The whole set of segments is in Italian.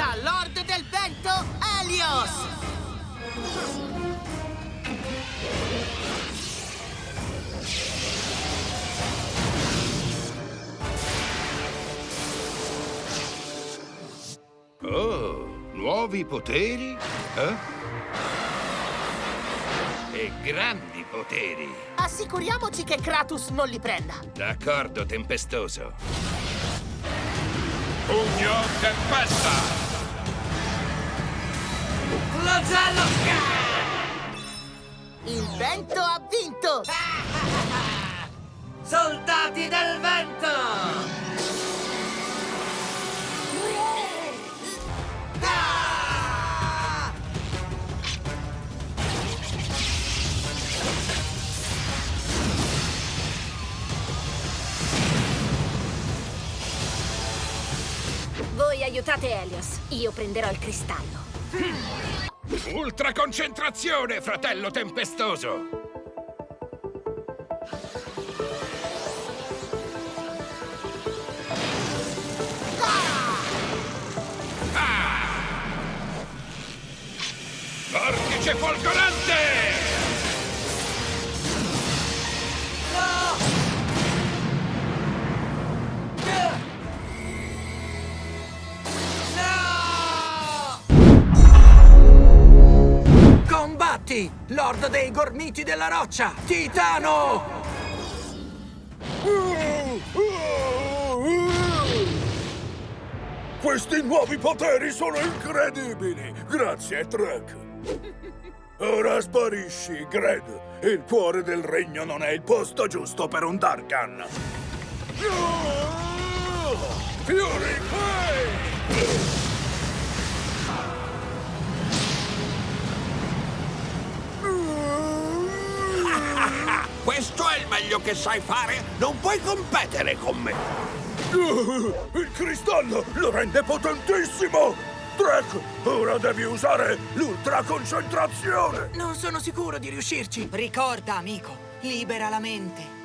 da Lord del Vento, Helios! Oh, nuovi poteri? Eh? E grandi poteri! Assicuriamoci che Kratos non li prenda! D'accordo, Tempestoso! Pugno Tempesta! Flagello! Il vento ha vinto! Soldati del vento! Voi aiutate Helios, io prenderò il cristallo. Ultra concentrazione, fratello tempestoso! Ah! Vortice folgorante! Combatti! Lord dei gormiti della roccia! Titano! Questi nuovi poteri sono incredibili! Grazie, Trek! Ora sparisci, Gred! Il cuore del regno non è il posto giusto per un Darkan! Fury Questo è il meglio che sai fare? Non puoi competere con me! Il cristallo lo rende potentissimo! Trek, ora devi usare l'ultra concentrazione! Non sono sicuro di riuscirci. Ricorda, amico, libera la mente.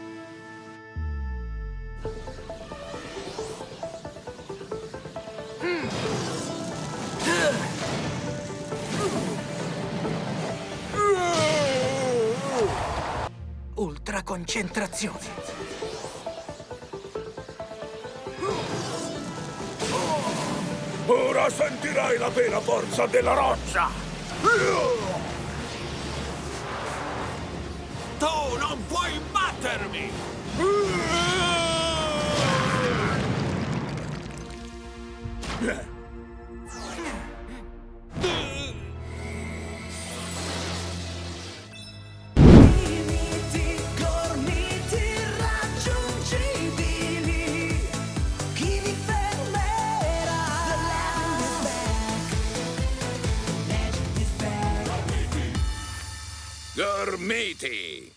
Ultra concentrazione. Ora sentirai la vera forza della roccia! Tu non puoi battermi! Limiti, Gormiti!